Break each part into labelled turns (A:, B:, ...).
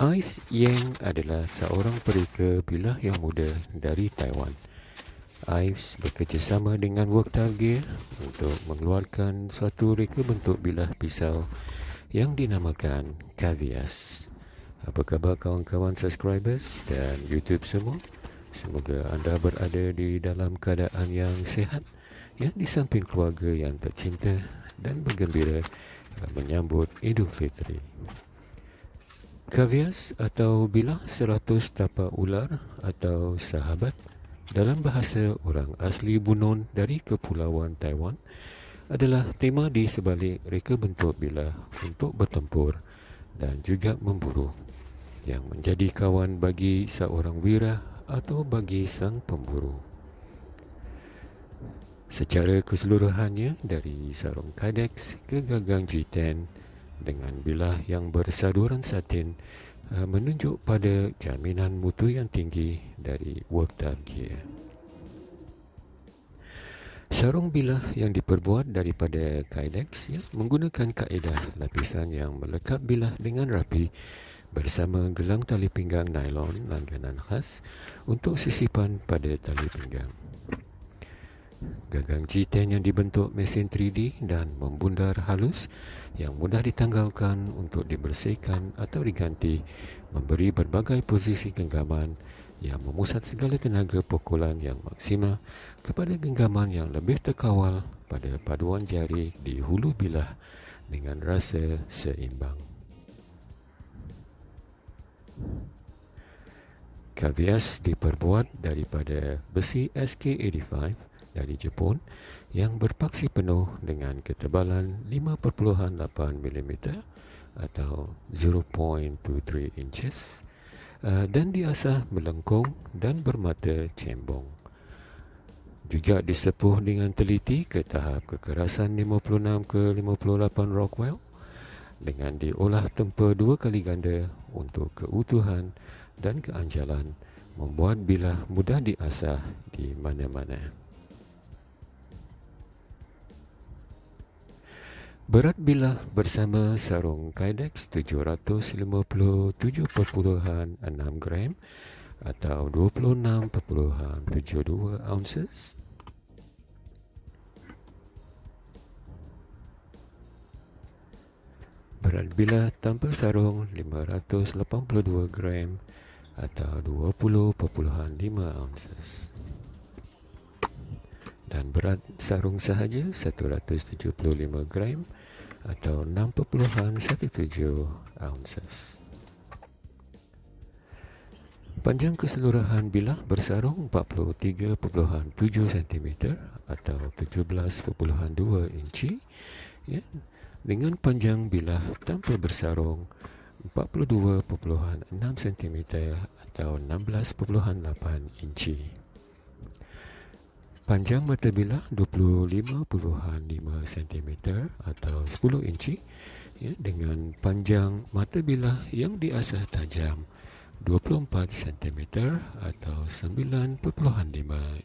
A: Ice Yang adalah seorang perika bilah yang muda dari Taiwan. Ives bekerjasama dengan Worktail Gear untuk mengeluarkan suatu reka bentuk bilah pisau yang dinamakan Cavias. Apa khabar kawan-kawan subscribers dan YouTube semua? Semoga anda berada di dalam keadaan yang sehat yang di samping keluarga yang tercinta dan bergembira menyambut Idul Fitri. Kavias atau bilah seratus tapak ular atau sahabat dalam bahasa orang asli Bunon dari Kepulauan Taiwan adalah tema di sebalik reka bentuk bilah untuk bertempur dan juga memburu yang menjadi kawan bagi seorang wira atau bagi sang pemburu. Secara keseluruhannya dari sarung kadex ke gagang G10 dengan bilah yang bersaduran satin uh, menunjuk pada jaminan mutu yang tinggi dari Workdar Gear. Sarung bilah yang diperbuat daripada Kydex ya, menggunakan kaedah lapisan yang melekat bilah dengan rapi bersama gelang tali pinggang nylon langganan khas untuk sisipan pada tali pinggang. Gagang G10 yang dibentuk mesin 3D dan membundar halus yang mudah ditanggalkan untuk dibersihkan atau diganti memberi berbagai posisi genggaman yang memusat segala tenaga pukulan yang maksima kepada genggaman yang lebih terkawal pada paduan jari di hulu bilah dengan rasa seimbang. Kavias diperbuat daripada besi SK85 dari Jepun yang berpaksi penuh dengan ketebalan 5.8 mm atau 0.23 inches uh, dan diasah melengkung dan bermata cembong. Juga disepuh dengan teliti ke tahap kekerasan 56 ke 58 Rockwell dengan diolah tempa dua kali ganda untuk keutuhan dan keanjalan membuat bilah mudah diasah di mana-mana. Berat bilah bersama sarung Kydex 757.6 gram atau 26.72 ounces. Berat bilah tanpa sarung 582 gram atau 20.5 ounces. Dan berat sarung sahaja 175 gram atau 6.17 ounces. Panjang keseluruhan bilah bersarung 43.7 cm atau 17.2 inci ya, dengan panjang bilah tanpa bersarung 42.6 cm atau 16.8 inci. Panjang mata bilah 25.5 cm atau 10 inci ya, dengan panjang mata bilah yang diasah tajam 24 cm atau 9.5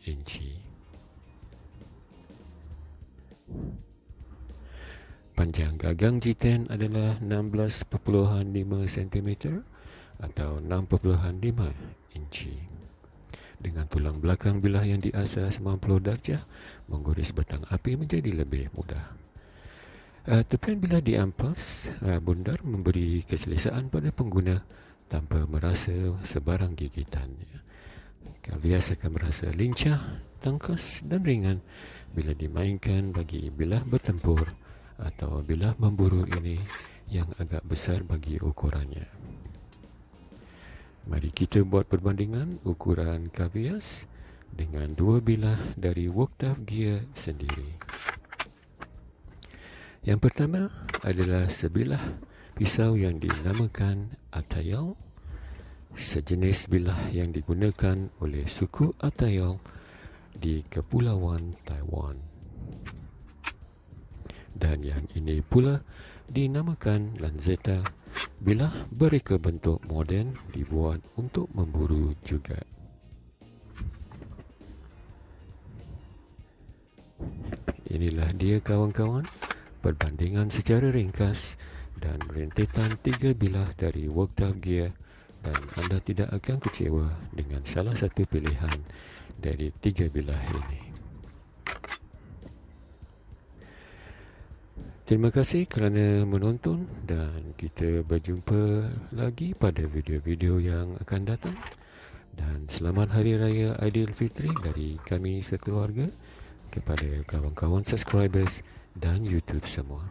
A: inci. Panjang gagang jiten adalah 16.5 cm atau 6.5 inci dengan tulang belakang bilah yang diasah 90 darjah menggores batang api menjadi lebih mudah. Uh, tepian bilah diampas, uh, bundar memberi keselesaan pada pengguna tanpa merasa sebarang gigitan. Kavias akan merasa lincah, tangkas dan ringan bila dimainkan bagi bilah bertempur atau bilah memburu ini yang agak besar bagi ukurannya. Mari kita buat perbandingan ukuran kavias dengan dua bilah dari Worktaf Gear sendiri. Yang pertama adalah sebilah pisau yang dinamakan Atayal, sejenis bilah yang digunakan oleh suku Atayal di Kepulauan Taiwan. Dan yang ini pula dinamakan Lanzetta Bilah mereka bentuk moden dibuat untuk memburu juga. Inilah dia kawan-kawan perbandingan secara ringkas dan rentetan tiga bilah dari Worktown Gear dan anda tidak akan kecewa dengan salah satu pilihan dari tiga bilah ini. Terima kasih kerana menonton dan kita berjumpa lagi pada video-video yang akan datang. Dan selamat Hari Raya Aidilfitri dari kami sekeluarga kepada kawan-kawan subscribers dan YouTube semua.